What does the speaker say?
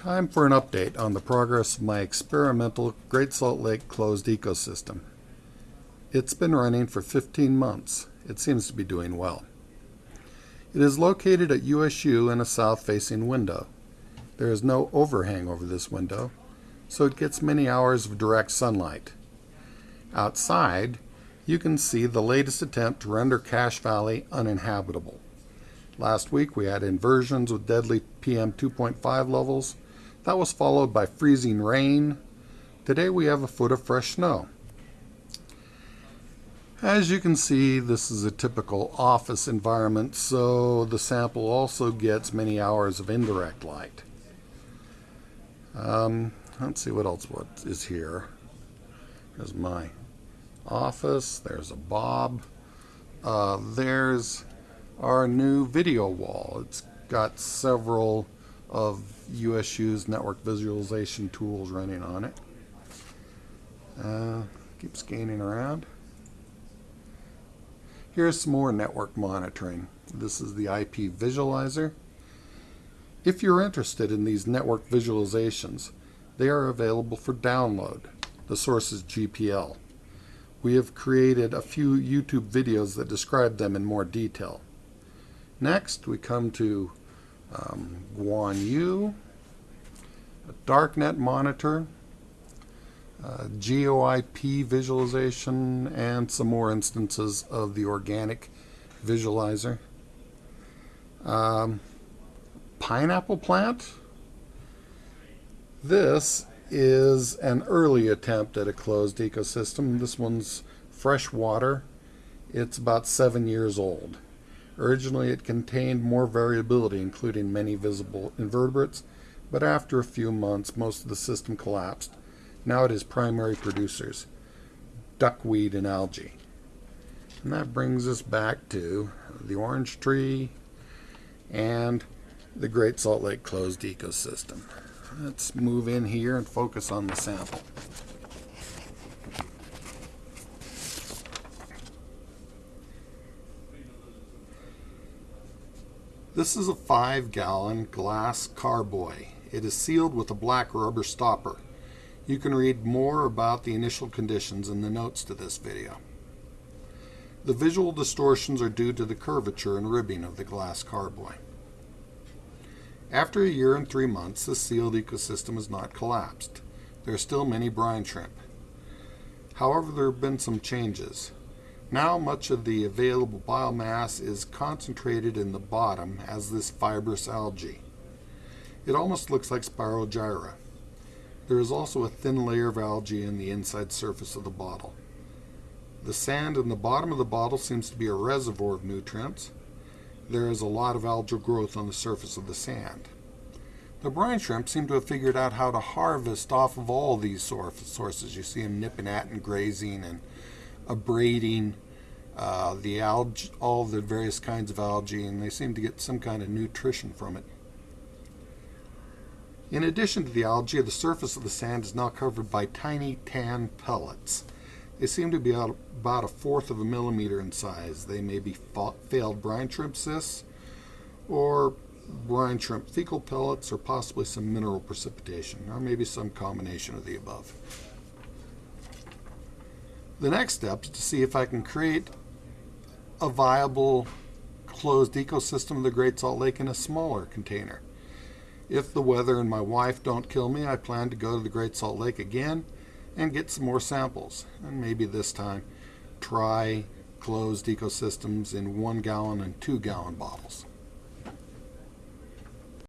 Time for an update on the progress of my experimental Great Salt Lake closed ecosystem. It's been running for 15 months. It seems to be doing well. It is located at USU in a south-facing window. There is no overhang over this window, so it gets many hours of direct sunlight. Outside, you can see the latest attempt to render Cache Valley uninhabitable. Last week we had inversions with deadly PM 2.5 levels that was followed by freezing rain. Today we have a foot of fresh snow. As you can see, this is a typical office environment, so the sample also gets many hours of indirect light. Um, let's see what else what is here. There's my office. There's a Bob. Uh, there's our new video wall. It's got several of USU's network visualization tools running on it. Uh, keep scanning around. Here's some more network monitoring. This is the IP visualizer. If you're interested in these network visualizations, they are available for download. The source is GPL. We have created a few YouTube videos that describe them in more detail. Next, we come to um, Guan Yu, a darknet monitor, uh, GeoIP visualization, and some more instances of the organic visualizer. Um, pineapple plant. This is an early attempt at a closed ecosystem. This one's freshwater. It's about seven years old. Originally it contained more variability, including many visible invertebrates, but after a few months most of the system collapsed. Now it is primary producers, duckweed and algae. And that brings us back to the orange tree and the Great Salt Lake closed ecosystem. Let's move in here and focus on the sample. This is a 5 gallon glass carboy. It is sealed with a black rubber stopper. You can read more about the initial conditions in the notes to this video. The visual distortions are due to the curvature and ribbing of the glass carboy. After a year and three months, the sealed ecosystem has not collapsed. There are still many brine shrimp. However, there have been some changes. Now much of the available biomass is concentrated in the bottom as this fibrous algae. It almost looks like Spirogyra. There is also a thin layer of algae in the inside surface of the bottle. The sand in the bottom of the bottle seems to be a reservoir of nutrients. There is a lot of algal growth on the surface of the sand. The brine shrimp seem to have figured out how to harvest off of all these sources. You see them nipping at and grazing and abrading uh, the algae, all the various kinds of algae, and they seem to get some kind of nutrition from it. In addition to the algae, the surface of the sand is now covered by tiny tan pellets. They seem to be about a fourth of a millimeter in size. They may be failed brine shrimp cysts or brine shrimp fecal pellets or possibly some mineral precipitation or maybe some combination of the above. The next step is to see if I can create a viable closed ecosystem of the Great Salt Lake in a smaller container. If the weather and my wife don't kill me, I plan to go to the Great Salt Lake again and get some more samples. And maybe this time try closed ecosystems in one gallon and two gallon bottles.